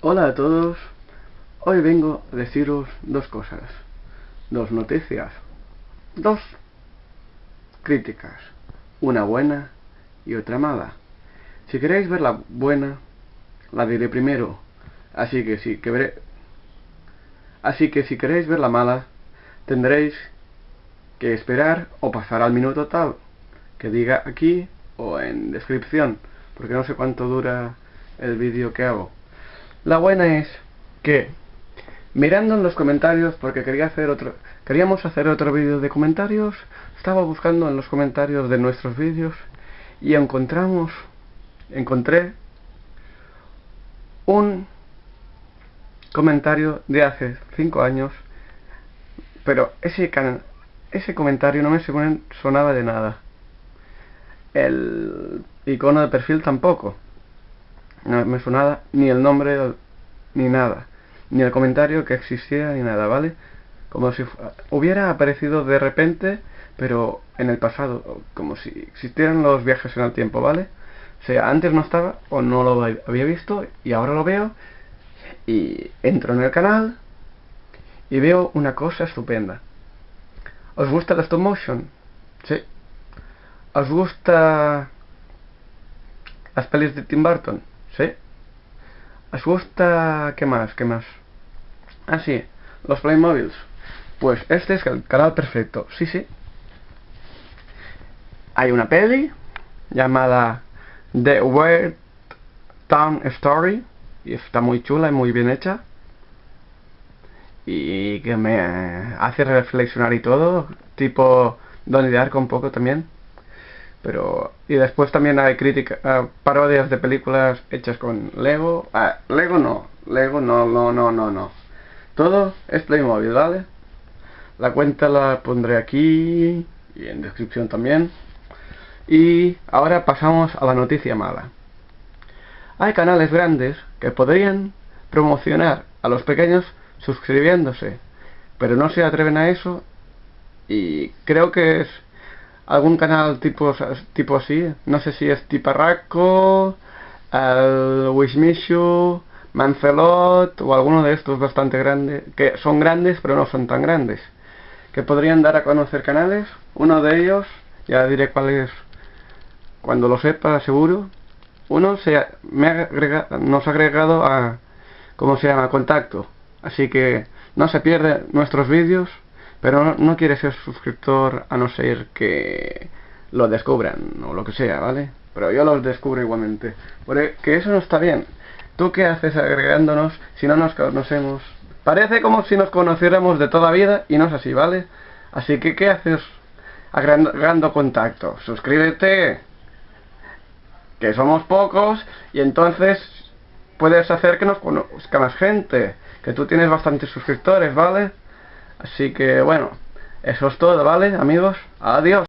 Hola a todos, hoy vengo a deciros dos cosas, dos noticias, dos críticas, una buena y otra mala. Si queréis ver la buena, la diré primero, así que si, que así que si queréis ver la mala, tendréis que esperar o pasar al minuto tal, que diga aquí o en descripción, porque no sé cuánto dura el vídeo que hago. La buena es que, mirando en los comentarios, porque quería hacer otro, queríamos hacer otro vídeo de comentarios, estaba buscando en los comentarios de nuestros vídeos y encontramos, encontré un comentario de hace 5 años, pero ese, ese comentario no me sonaba de nada. El icono de perfil tampoco no me sonaba ni el nombre ni nada, ni el comentario que existía ni nada, ¿vale? Como si hubiera aparecido de repente, pero en el pasado, como si existieran los viajes en el tiempo, ¿vale? O sea, antes no estaba o no lo había visto y ahora lo veo y entro en el canal y veo una cosa estupenda. ¿Os gusta la stop motion? Sí. ¿Os gusta las pelis de Tim Burton? ¿Sí? ¿Os gusta... qué más? ¿Qué más? Ah, sí, los Playmobiles. Pues este es el canal perfecto. Sí, sí. Hay una peli llamada The Weird Town Story y está muy chula y muy bien hecha y que me hace reflexionar y todo, tipo Donnie Darko un poco también pero y después también hay críticas parodias de películas hechas con Lego. Ah, Lego no Lego no no no no no. Todo es Playmobil ¿vale? la cuenta la pondré aquí y en descripción también. Y ahora pasamos a la noticia mala. Hay canales grandes que podrían promocionar a los pequeños suscribiéndose pero no se atreven a eso y creo que es algún canal tipo, tipo así, no sé si es Tiparraco, el Wishmishu, Mancelot o alguno de estos bastante grandes, que son grandes pero no son tan grandes, que podrían dar a conocer canales, uno de ellos, ya diré cuál es cuando lo sepa seguro, uno se me ha nos ha agregado a, ¿cómo se llama?, contacto, así que no se pierde nuestros vídeos, pero no, quiere ser suscriptor a no ser que lo descubran o lo que sea, ¿vale? Pero yo los descubro igualmente. Porque eso no está bien. ¿Tú qué haces agregándonos si no nos conocemos? Parece como si nos conociéramos de toda vida y no es así, ¿vale? Así que, ¿qué haces agregando contacto? Suscríbete, que somos pocos, y entonces puedes hacer que nos conozca más gente, que tú tienes bastantes suscriptores, ¿vale? Así que bueno, eso es todo, ¿vale, amigos? Adiós.